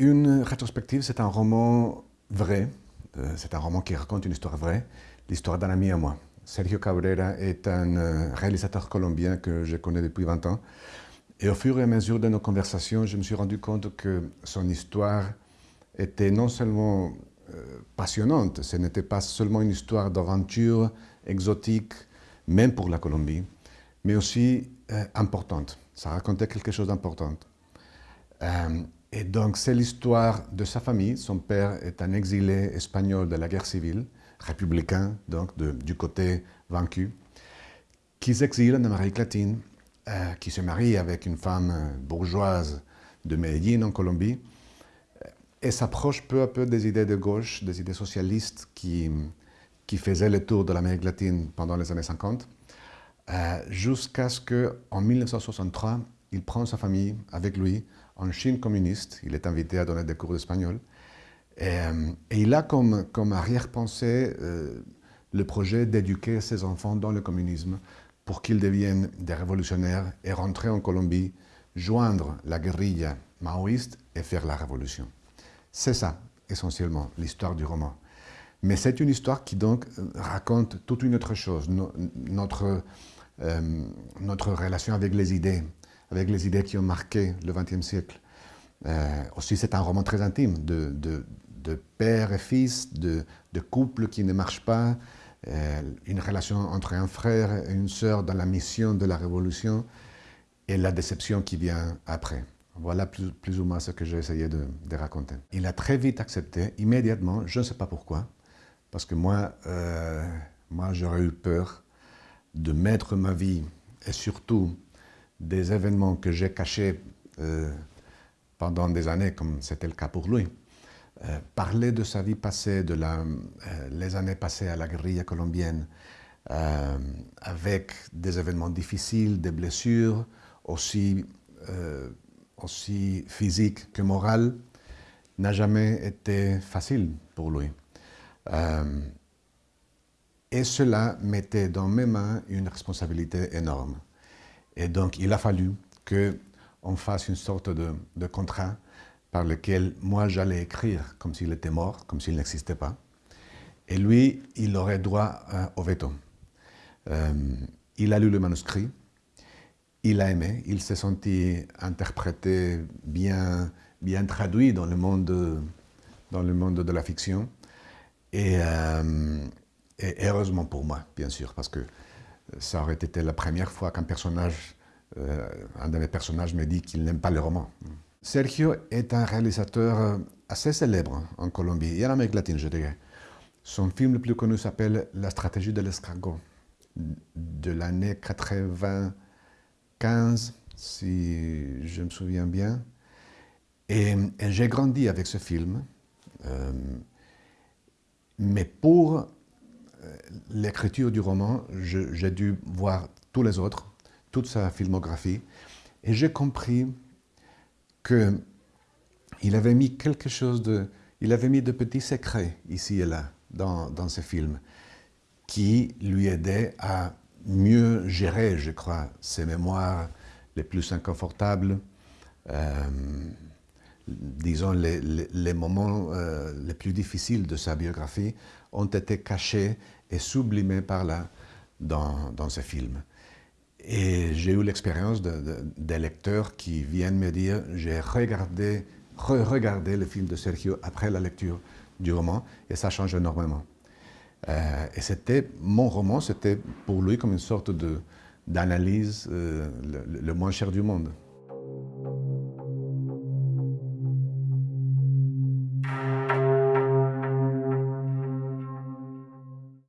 Une rétrospective, c'est un roman vrai, euh, c'est un roman qui raconte une histoire vraie, l'histoire d'un ami à moi. Sergio Cabrera est un euh, réalisateur colombien que je connais depuis 20 ans. Et au fur et à mesure de nos conversations, je me suis rendu compte que son histoire était non seulement euh, passionnante, ce n'était pas seulement une histoire d'aventure exotique, même pour la Colombie, mais aussi importante. Ça racontait quelque chose d'important. Et donc, c'est l'histoire de sa famille. Son père est un exilé espagnol de la guerre civile, républicain, donc du côté vaincu, qui s'exile en Amérique latine, euh, qui se marie avec une femme euh, bourgeoise de Medellín, en Colombie, euh, et s'approche peu à peu des idées de gauche, des idées socialistes qui, qui faisaient le tour de l'Amérique latine pendant les années 50, jusqu'à ce qu'en 1963, il prend sa famille avec lui en Chine communiste. Il est invité à donner des cours d'espagnol. Et, euh, il a comme, comme arrière-pensée euh, le projet d'éduquer ses enfants dans le communisme pour qu'ils deviennent des révolutionnaires et rentrer en Colombie, joindre la guérilla maoïste et faire la révolution. C'est ça, essentiellement, l'histoire du roman. Mais c'est une histoire qui donc raconte toute une autre chose, notre, euh, notre relation avec les idées, avec les idées qui ont marqué le XXe siècle. Euh, aussi, c'est un roman très intime de, de, père et fils, de, de, couple qui ne marche pas, euh, une relation entre un frère et une sœur dans la mission de la Révolution et la déception qui vient après. Voilà plus, plus ou moins ce que j'ai essayé de, raconter. Il a très vite accepté, immédiatement, je ne sais pas pourquoi, parce que moi, euh, moi j'aurais eu peur de mettre ma vie et surtout des événements que j'ai cachés euh, pendant des années, comme c'était le cas pour lui. Euh, parler de sa vie passée, de euh, les années passées à la guérilla colombienne, avec des événements difficiles, des blessures, aussi, aussi physiques que morales, n'a jamais été facile pour lui. et cela mettait dans mes mains une responsabilité énorme. Et donc, il a fallu qu'on fasse une sorte de, contrat par lequel moi j'allais écrire comme s'il était mort, comme s'il n'existait pas. Et lui, il aurait droit euh, au veto. Euh, il a lu le manuscrit, il a aimé, il s'est senti interprété, bien, bien traduit dans le monde, dans le monde de la fiction. Et, euh, et heureusement pour moi, bien sûr, parce que ça aurait été la première fois qu'un personnage, euh, un de mes personnages me dit qu'il n'aime pas le roman. Sergio est un réalisateur euh, assez célèbre en Colombie et en Amérique latine, je dirais. Son film le plus connu s'appelle La stratégie de l'escargot, de l'année 95, si je me souviens bien. Et, j'ai grandi avec ce film. Euh, mais pour l'écriture du roman, j'ai dû voir tous les autres, toute sa filmographie, et j'ai compris qu'il avait mis quelque chose de... Il avait mis de petits secrets ici et là dans, dans ses films qui lui aidaient à mieux gérer, je crois, ses mémoires les plus inconfortables, euh, disons, les, moments euh, les plus difficiles de sa biographie ont été cachés et sublimés par là dans, dans ces films. Et j'ai eu l'expérience de, des lecteurs qui viennent me dire « j'ai regardé, re-regardé le film de Sergio après la lecture du roman et ça change énormément. Euh, et c'était, mon roman, c'était pour lui comme une sorte d'analyse euh, le moins cher du monde.